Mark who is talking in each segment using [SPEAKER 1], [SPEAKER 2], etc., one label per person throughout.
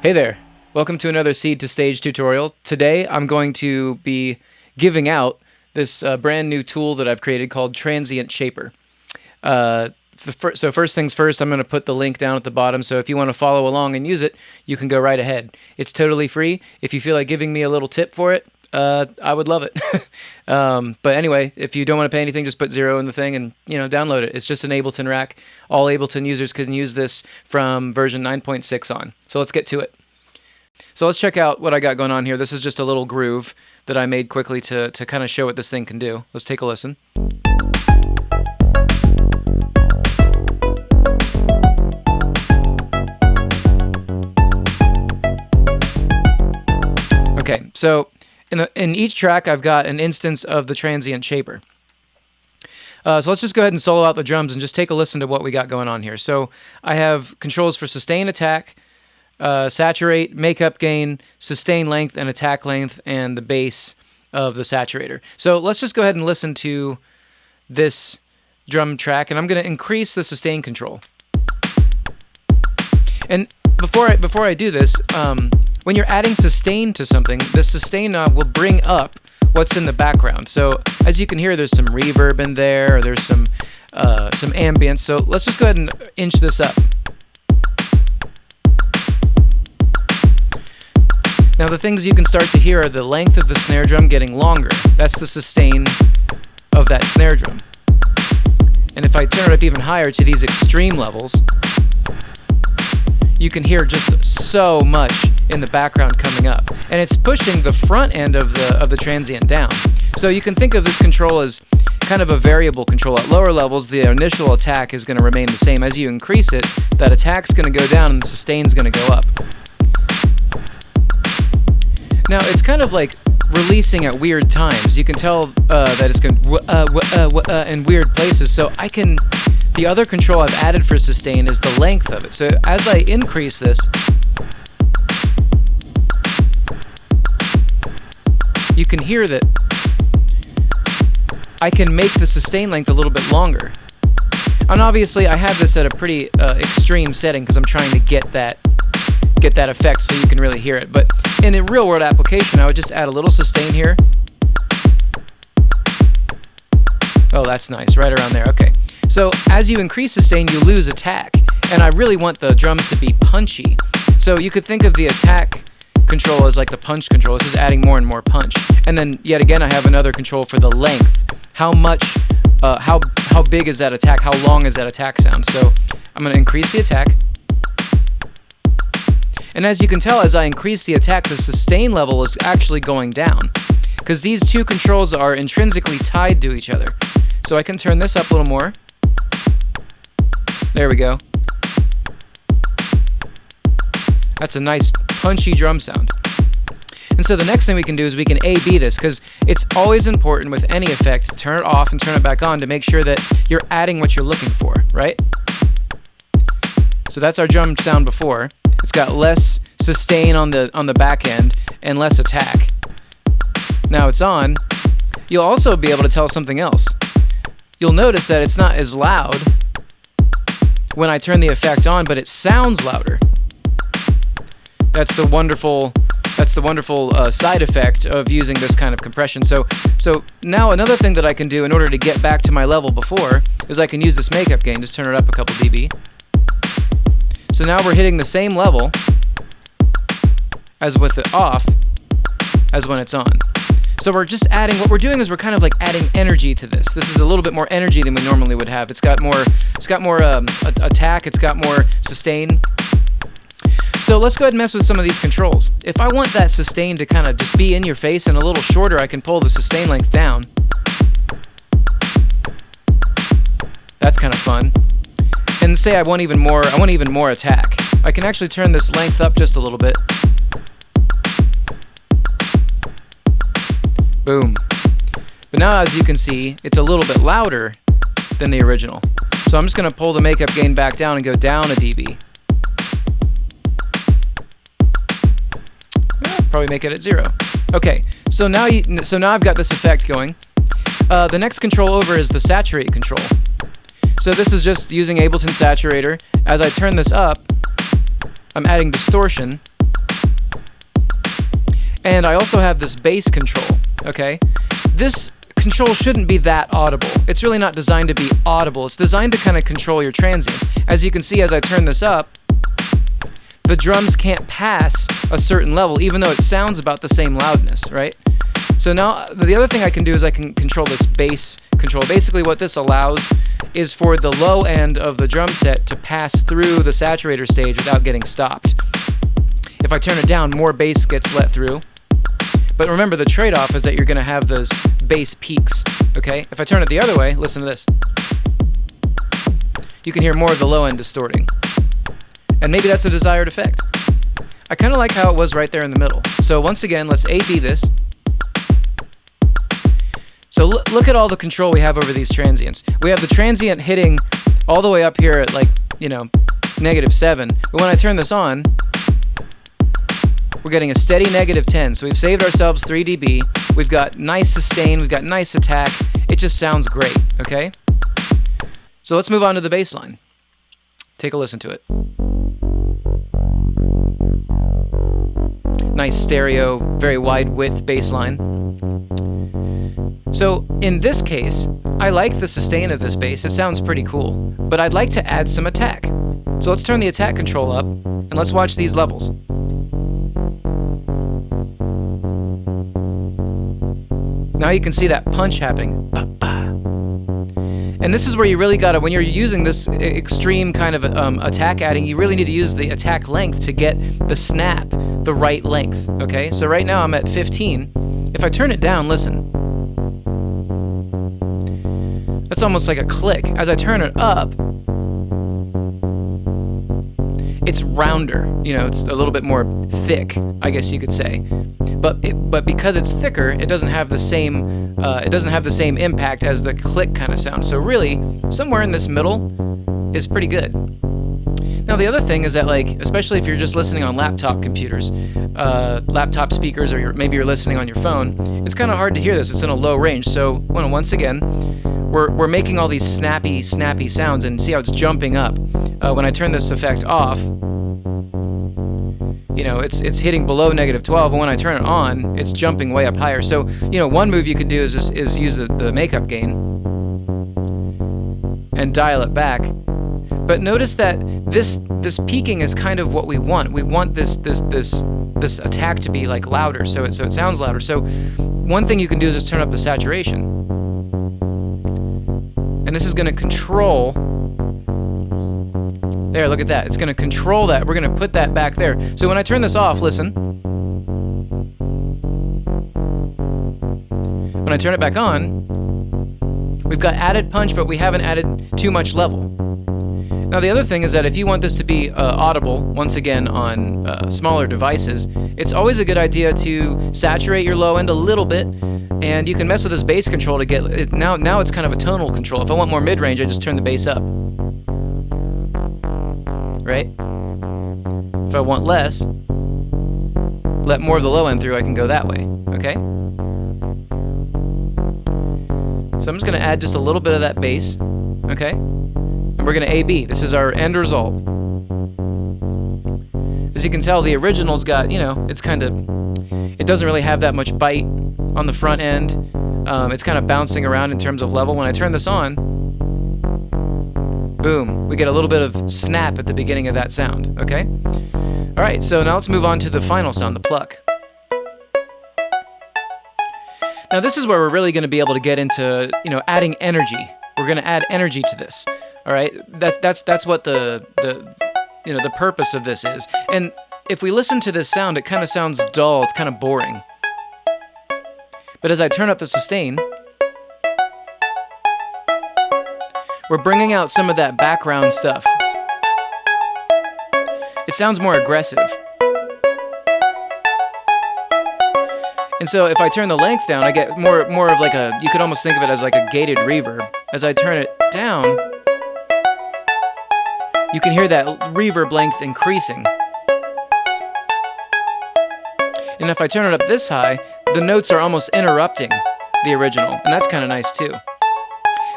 [SPEAKER 1] Hey there. Welcome to another Seed to Stage tutorial. Today I'm going to be giving out this uh, brand new tool that I've created called Transient Shaper. Uh, fir so first things first, I'm going to put the link down at the bottom, so if you want to follow along and use it, you can go right ahead. It's totally free. If you feel like giving me a little tip for it, uh, I would love it. um, but anyway, if you don't want to pay anything, just put zero in the thing and you know download it. It's just an Ableton rack. All Ableton users can use this from version 9.6 on. So let's get to it. So let's check out what I got going on here. This is just a little groove that I made quickly to, to kind of show what this thing can do. Let's take a listen. Okay, so in, the, in each track, I've got an instance of the transient shaper. Uh, so let's just go ahead and solo out the drums and just take a listen to what we got going on here. So I have controls for sustain attack, uh, saturate, makeup gain, sustain length, and attack length, and the bass of the saturator. So let's just go ahead and listen to this drum track, and I'm going to increase the sustain control. And before I, before I do this, um, when you're adding sustain to something, the sustain knob will bring up what's in the background. So as you can hear, there's some reverb in there, or there's some uh, some ambience. So let's just go ahead and inch this up. Now the things you can start to hear are the length of the snare drum getting longer. That's the sustain of that snare drum. And if I turn it up even higher to these extreme levels, you can hear just so much in the background coming up. And it's pushing the front end of the, of the transient down. So you can think of this control as kind of a variable control. At lower levels, the initial attack is going to remain the same. As you increase it, that attack's going to go down and the sustain's going to go up. Now, it's kind of like releasing at weird times. You can tell uh, that it's going uh, uh, uh, in weird places. So I can, the other control I've added for sustain is the length of it. So as I increase this, you can hear that I can make the sustain length a little bit longer. And obviously I have this at a pretty uh, extreme setting because I'm trying to get that get that effect so you can really hear it. But in a real world application, I would just add a little sustain here. Oh, that's nice, right around there, okay. So as you increase sustain, you lose attack. And I really want the drums to be punchy. So you could think of the attack control as like the punch control. This is adding more and more punch. And then yet again, I have another control for the length. How much, uh, how, how big is that attack? How long is that attack sound? So I'm gonna increase the attack. And as you can tell, as I increase the attack, the sustain level is actually going down. Because these two controls are intrinsically tied to each other. So I can turn this up a little more. There we go. That's a nice punchy drum sound. And so the next thing we can do is we can A-B this, because it's always important with any effect to turn it off and turn it back on to make sure that you're adding what you're looking for, right? So that's our drum sound before. It's got less sustain on the on the back end and less attack. Now it's on. You'll also be able to tell something else. You'll notice that it's not as loud when I turn the effect on, but it sounds louder. That's the wonderful that's the wonderful uh, side effect of using this kind of compression. So, so now another thing that I can do in order to get back to my level before is I can use this makeup gain, just turn it up a couple dB. So now we're hitting the same level as with it off as when it's on. So we're just adding, what we're doing is we're kind of like adding energy to this. This is a little bit more energy than we normally would have. It's got more, it's got more um, attack, it's got more sustain. So let's go ahead and mess with some of these controls. If I want that sustain to kind of just be in your face and a little shorter, I can pull the sustain length down. That's kind of fun and say I want even more, I want even more attack. I can actually turn this length up just a little bit. Boom. But now as you can see, it's a little bit louder than the original. So I'm just going to pull the makeup gain back down and go down a dB. probably make it at zero. Okay, so now you, so now I've got this effect going. Uh, the next control over is the saturate control. So this is just using Ableton Saturator. As I turn this up, I'm adding distortion. And I also have this bass control, okay? This control shouldn't be that audible. It's really not designed to be audible. It's designed to kind of control your transients. As you can see as I turn this up, the drums can't pass a certain level, even though it sounds about the same loudness, right? So now the other thing I can do is I can control this bass control. Basically what this allows is for the low end of the drum set to pass through the saturator stage without getting stopped. If I turn it down, more bass gets let through. But remember the trade-off is that you're going to have those bass peaks, okay? If I turn it the other way, listen to this. You can hear more of the low end distorting. And maybe that's a desired effect. I kind of like how it was right there in the middle. So once again, let's A-B this. So look at all the control we have over these transients. We have the transient hitting all the way up here at like, you know, negative 7. But when I turn this on, we're getting a steady negative 10. So we've saved ourselves 3 dB. We've got nice sustain. We've got nice attack. It just sounds great, okay? So let's move on to the bass line. Take a listen to it. Nice stereo, very wide width bass line. So in this case, I like the sustain of this bass, it sounds pretty cool, but I'd like to add some attack. So let's turn the attack control up, and let's watch these levels. Now you can see that punch happening. And this is where you really gotta, when you're using this extreme kind of um, attack adding, you really need to use the attack length to get the snap the right length, okay? So right now I'm at 15. If I turn it down, listen. That's almost like a click. As I turn it up, it's rounder. You know, it's a little bit more thick, I guess you could say. But it, but because it's thicker, it doesn't have the same uh, it doesn't have the same impact as the click kind of sound. So really, somewhere in this middle is pretty good. Now the other thing is that like, especially if you're just listening on laptop computers, uh, laptop speakers, or you're, maybe you're listening on your phone, it's kind of hard to hear this. It's in a low range. So well, once again, we're, we're making all these snappy, snappy sounds and see how it's jumping up. Uh, when I turn this effect off, you know, it's it's hitting below negative 12, and when I turn it on, it's jumping way up higher. So, you know, one move you could do is, is, is use the, the makeup gain and dial it back. But notice that this this peaking is kind of what we want. We want this this this this attack to be like louder, so it so it sounds louder. So one thing you can do is just turn up the saturation. And this is going to control there, look at that. It's going to control that. We're going to put that back there. So when I turn this off, listen. When I turn it back on, we've got added punch, but we haven't added too much level. Now the other thing is that if you want this to be uh, audible, once again on uh, smaller devices, it's always a good idea to saturate your low end a little bit and you can mess with this bass control to get it. Now, now it's kind of a tonal control. If I want more mid-range, I just turn the bass up. Right? If I want less, let more of the low end through, I can go that way. Okay? So I'm just going to add just a little bit of that bass. Okay? And we're going to A-B. This is our end result. As you can tell, the original's got, you know, it's kind of, it doesn't really have that much bite on the front end. Um, it's kind of bouncing around in terms of level. When I turn this on, boom, we get a little bit of snap at the beginning of that sound, okay? All right, so now let's move on to the final sound, the pluck. Now this is where we're really going to be able to get into, you know, adding energy. We're going to add energy to this. All right? That, that's that's what the the you know, the purpose of this is. And if we listen to this sound, it kind of sounds dull, it's kind of boring. But as I turn up the sustain, we're bringing out some of that background stuff. It sounds more aggressive. And so if I turn the length down, I get more more of like a you could almost think of it as like a gated reverb. As I turn it down, you can hear that reverb length increasing. And if I turn it up this high, the notes are almost interrupting the original, and that's kind of nice too.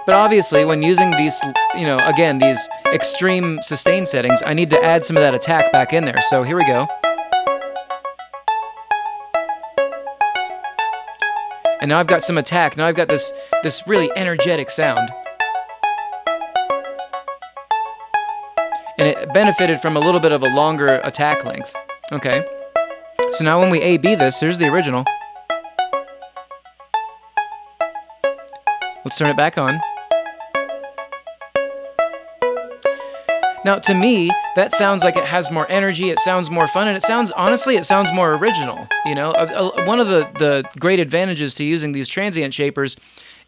[SPEAKER 1] But obviously, when using these, you know, again, these extreme sustain settings, I need to add some of that attack back in there. So here we go. And now I've got some attack. Now I've got this this really energetic sound. And it benefited from a little bit of a longer attack length. Okay. So now when we A-B this, here's the original. Let's turn it back on. Now, to me, that sounds like it has more energy, it sounds more fun, and it sounds, honestly, it sounds more original. You know, one of the, the great advantages to using these transient shapers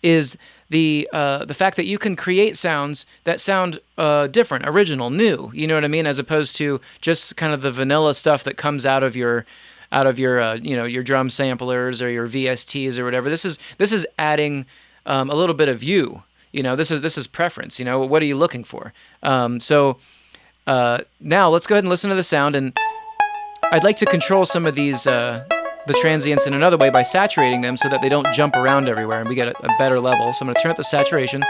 [SPEAKER 1] is the uh, the fact that you can create sounds that sound uh, different, original, new. You know what I mean? As opposed to just kind of the vanilla stuff that comes out of your out of your uh, you know your drum samplers or your VSTs or whatever. This is this is adding um, a little bit of you you know this is this is preference you know what are you looking for um, so uh, now let's go ahead and listen to the sound and I'd like to control some of these uh, the transients in another way by saturating them so that they don't jump around everywhere and we get a, a better level so I'm going to turn up the saturation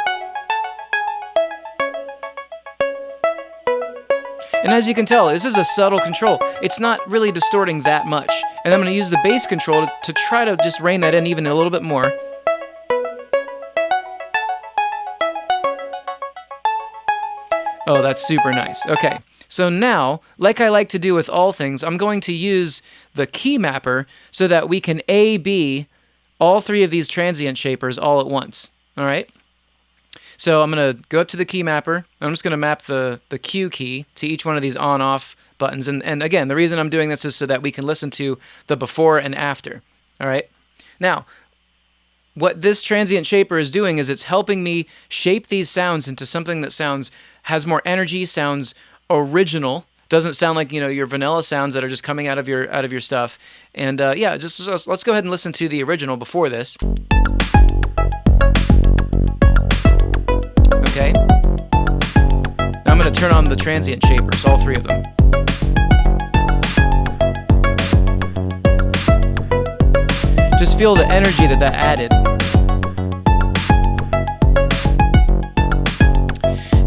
[SPEAKER 1] And as you can tell, this is a subtle control. It's not really distorting that much. And I'm going to use the bass control to, to try to just rein that in even a little bit more. Oh, that's super nice. Okay, so now, like I like to do with all things, I'm going to use the key mapper so that we can A-B all three of these transient shapers all at once. All right? So I'm going to go up to the key mapper. I'm just going to map the, the Q key to each one of these on-off buttons. And, and again, the reason I'm doing this is so that we can listen to the before and after. All right? Now, what this transient shaper is doing is it's helping me shape these sounds into something that sounds has more energy, sounds original, doesn't sound like you know your vanilla sounds that are just coming out of your out of your stuff. And uh, yeah, just, just let's go ahead and listen to the original before this. Okay. Now I'm going to turn on the transient shapers, all three of them. Just feel the energy that that added.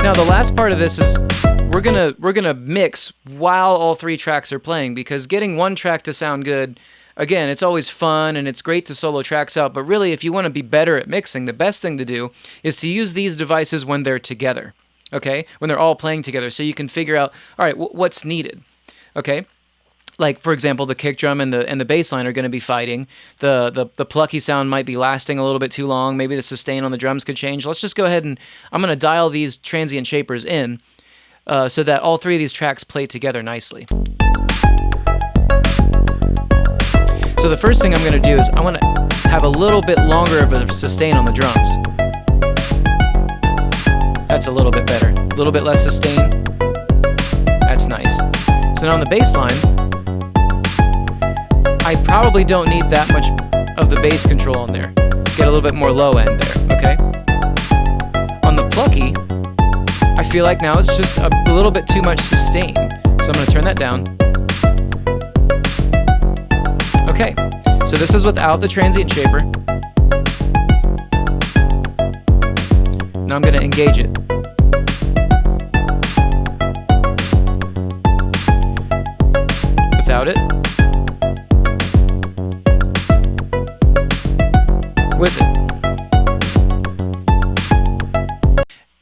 [SPEAKER 1] Now the last part of this is we're gonna we're gonna mix while all three tracks are playing because getting one track to sound good again it's always fun and it's great to solo tracks out but really if you want to be better at mixing the best thing to do is to use these devices when they're together okay? When they're all playing together so you can figure out all right what's needed? Okay like for example the kick drum and the and the bass line are going to be fighting. The, the the plucky sound might be lasting a little bit too long. Maybe the sustain on the drums could change. Let's just go ahead and i'm going to dial these transient shapers in uh, so that all three of these tracks play together nicely. So the first thing i'm going to do is i want to have a little bit longer of a sustain on the drums. That's a little bit better. A little bit less sustain. That's nice. So now on the bass line I probably don't need that much of the bass control on there. Get a little bit more low end there, okay? On the plucky, I feel like now it's just a little bit too much sustain. So I'm gonna turn that down. Okay, so this is without the transient shaper. Now I'm gonna engage it.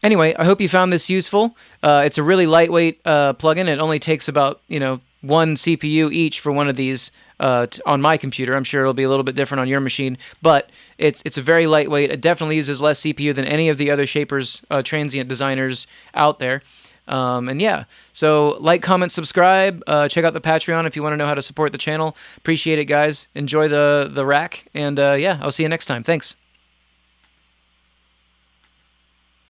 [SPEAKER 1] Anyway, I hope you found this useful. Uh, it's a really lightweight uh, plugin. It only takes about you know one CPU each for one of these uh, on my computer. I'm sure it'll be a little bit different on your machine, but it's it's a very lightweight. It definitely uses less CPU than any of the other Shapers uh, transient designers out there. Um, and yeah, so like, comment, subscribe. Uh, check out the Patreon if you want to know how to support the channel. Appreciate it, guys. Enjoy the the rack, and uh, yeah, I'll see you next time. Thanks.